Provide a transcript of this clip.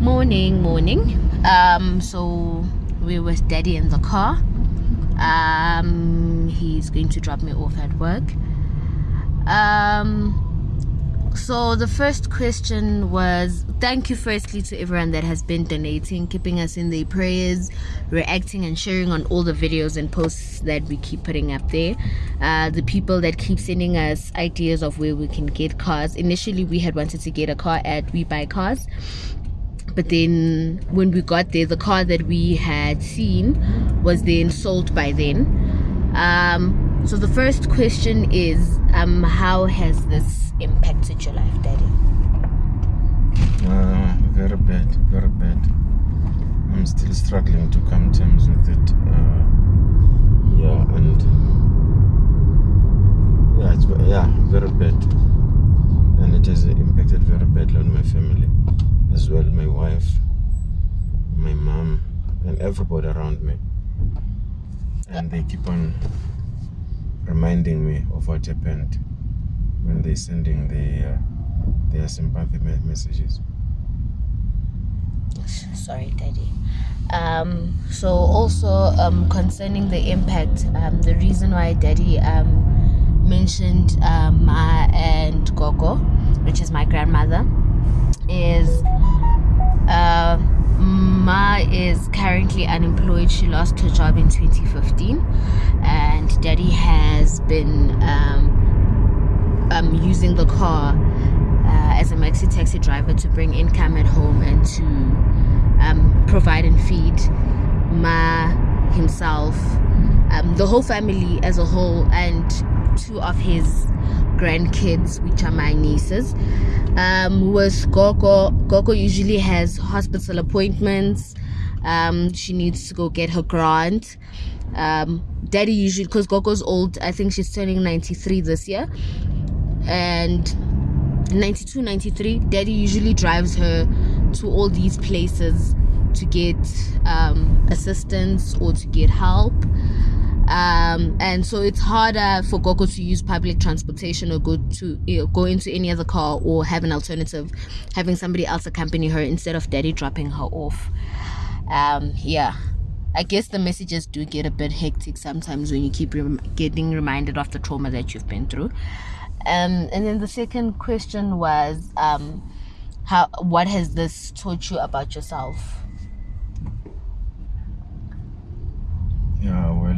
morning morning. Um so we're with daddy in the car. Um he's going to drop me off at work. Um so the first question was thank you firstly to everyone that has been donating keeping us in their prayers reacting and sharing on all the videos and posts that we keep putting up there. Uh, the people that keep sending us ideas of where we can get cars. Initially we had wanted to get a car at WeBuyCars but then when we got there the car that we had seen was then sold by then. Um, so the first question is um, how has this impacted your life daddy? Uh, very bad very bad. I'm still struggling to come terms with it uh, yeah and yeah it's yeah very bad. And it has impacted very badly on my family as well my wife my mom and everybody around me. And they keep on reminding me of what happened when they're sending their uh, their sympathy messages. Sorry daddy. Um, so also um, concerning the impact um, the reason why daddy um, mentioned um, ma and gogo which is my grandmother currently unemployed. She lost her job in 2015, and Daddy has been um, um, using the car uh, as a maxi taxi driver to bring income at home and to um, provide and feed Ma himself, um, the whole family as a whole, and two of his grandkids, which are my nieces. Um, with Gogo, Gogo usually has hospital appointments. Um, she needs to go get her grant. Um, Daddy usually, because Gogo's old, I think she's turning 93 this year. And 92, 93, Daddy usually drives her to all these places to get um, assistance or to get help um, and so it's harder for Gogo to use public transportation or go to you know, go into any other car or have an alternative, having somebody else accompany her instead of daddy dropping her off. Um, yeah. I guess the messages do get a bit hectic sometimes when you keep rem getting reminded of the trauma that you've been through. Um, and then the second question was, um, how what has this taught you about yourself?